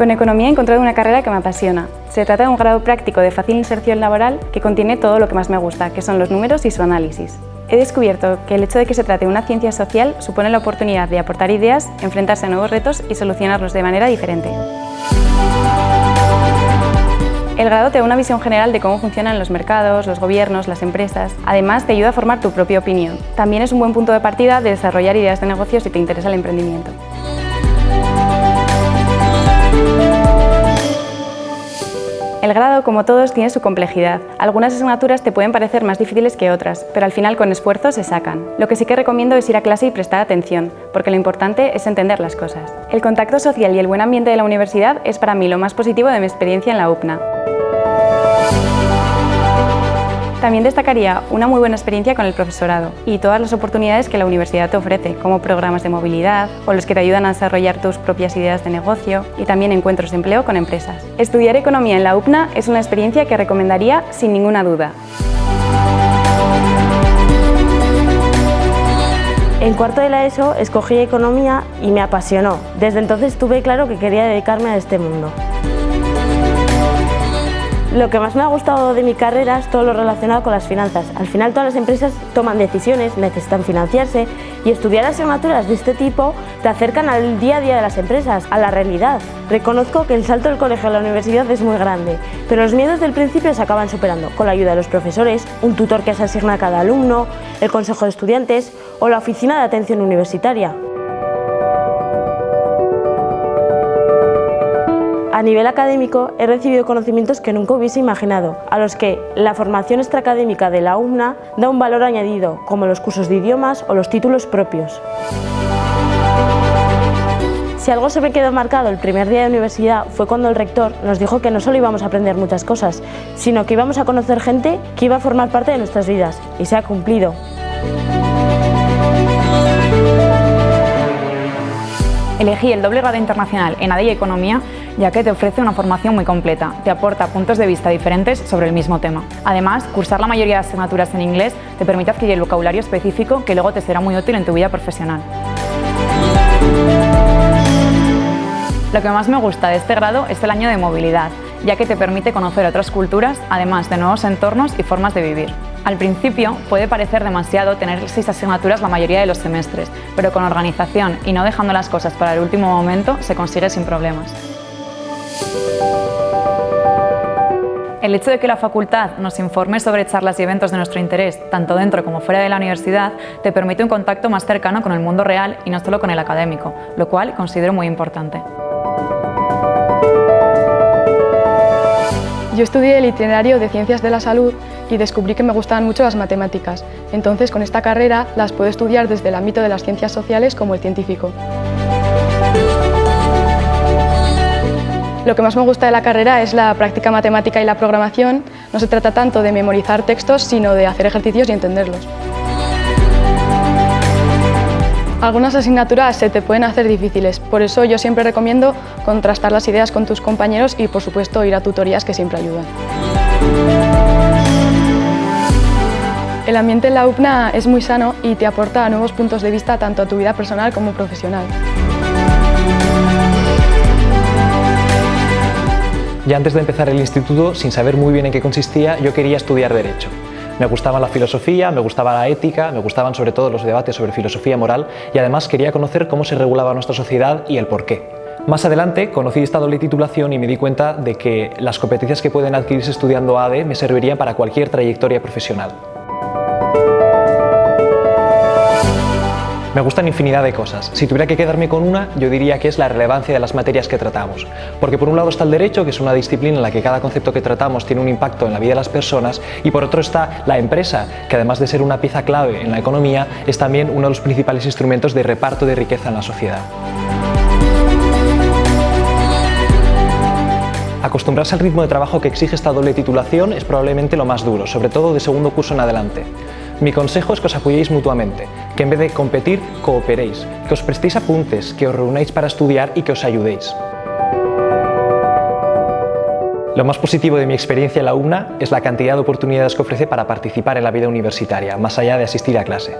Con Economía he encontrado una carrera que me apasiona. Se trata de un grado práctico de fácil inserción laboral que contiene todo lo que más me gusta, que son los números y su análisis. He descubierto que el hecho de que se trate de una ciencia social supone la oportunidad de aportar ideas, enfrentarse a nuevos retos y solucionarlos de manera diferente. El grado te da una visión general de cómo funcionan los mercados, los gobiernos, las empresas. Además, te ayuda a formar tu propia opinión. También es un buen punto de partida de desarrollar ideas de negocio si te interesa el emprendimiento. El grado, como todos, tiene su complejidad. Algunas asignaturas te pueden parecer más difíciles que otras, pero al final con esfuerzo se sacan. Lo que sí que recomiendo es ir a clase y prestar atención, porque lo importante es entender las cosas. El contacto social y el buen ambiente de la universidad es para mí lo más positivo de mi experiencia en la UPNA. También destacaría una muy buena experiencia con el profesorado y todas las oportunidades que la universidad te ofrece, como programas de movilidad o los que te ayudan a desarrollar tus propias ideas de negocio y también encuentros de empleo con empresas. Estudiar economía en la UPNA es una experiencia que recomendaría sin ninguna duda. En cuarto de la ESO escogí economía y me apasionó. Desde entonces tuve claro que quería dedicarme a este mundo. Lo que más me ha gustado de mi carrera es todo lo relacionado con las finanzas. Al final todas las empresas toman decisiones, necesitan financiarse y estudiar asignaturas de este tipo te acercan al día a día de las empresas, a la realidad. Reconozco que el salto del colegio a la universidad es muy grande, pero los miedos del principio se acaban superando con la ayuda de los profesores, un tutor que se asigna a cada alumno, el consejo de estudiantes o la oficina de atención universitaria. A nivel académico he recibido conocimientos que nunca hubiese imaginado, a los que la formación extraacadémica de la UMNA da un valor añadido, como los cursos de idiomas o los títulos propios. Si algo se me quedó marcado el primer día de universidad fue cuando el rector nos dijo que no solo íbamos a aprender muchas cosas, sino que íbamos a conocer gente que iba a formar parte de nuestras vidas, y se ha cumplido. Elegí el doble grado internacional en AD y Economía ya que te ofrece una formación muy completa, te aporta puntos de vista diferentes sobre el mismo tema. Además, cursar la mayoría de asignaturas en inglés te permite adquirir el vocabulario específico que luego te será muy útil en tu vida profesional. Lo que más me gusta de este grado es el año de movilidad, ya que te permite conocer otras culturas, además de nuevos entornos y formas de vivir. Al principio puede parecer demasiado tener seis asignaturas la mayoría de los semestres, pero con organización y no dejando las cosas para el último momento se consigue sin problemas. El hecho de que la facultad nos informe sobre charlas y eventos de nuestro interés, tanto dentro como fuera de la universidad, te permite un contacto más cercano con el mundo real y no solo con el académico, lo cual considero muy importante. Yo estudié el itinerario de Ciencias de la Salud y descubrí que me gustaban mucho las matemáticas. Entonces, con esta carrera las puedo estudiar desde el ámbito de las ciencias sociales como el científico. Lo que más me gusta de la carrera es la práctica matemática y la programación. No se trata tanto de memorizar textos, sino de hacer ejercicios y entenderlos. Algunas asignaturas se te pueden hacer difíciles, por eso yo siempre recomiendo contrastar las ideas con tus compañeros y, por supuesto, ir a tutorías que siempre ayudan. El ambiente en la UPNA es muy sano y te aporta nuevos puntos de vista tanto a tu vida personal como profesional. Ya antes de empezar el instituto, sin saber muy bien en qué consistía, yo quería estudiar Derecho. Me gustaba la filosofía, me gustaba la ética, me gustaban sobre todo los debates sobre filosofía moral y además quería conocer cómo se regulaba nuestra sociedad y el por qué. Más adelante conocí esta doble titulación y me di cuenta de que las competencias que pueden adquirirse estudiando ADE me servirían para cualquier trayectoria profesional. Me gustan infinidad de cosas. Si tuviera que quedarme con una, yo diría que es la relevancia de las materias que tratamos. Porque por un lado está el derecho, que es una disciplina en la que cada concepto que tratamos tiene un impacto en la vida de las personas, y por otro está la empresa, que además de ser una pieza clave en la economía, es también uno de los principales instrumentos de reparto de riqueza en la sociedad. Acostumbrarse al ritmo de trabajo que exige esta doble titulación es probablemente lo más duro, sobre todo de segundo curso en adelante. Mi consejo es que os apoyéis mutuamente, que en vez de competir, cooperéis, que os prestéis apuntes, que os reunáis para estudiar y que os ayudéis. Lo más positivo de mi experiencia en la UNA es la cantidad de oportunidades que ofrece para participar en la vida universitaria, más allá de asistir a clase.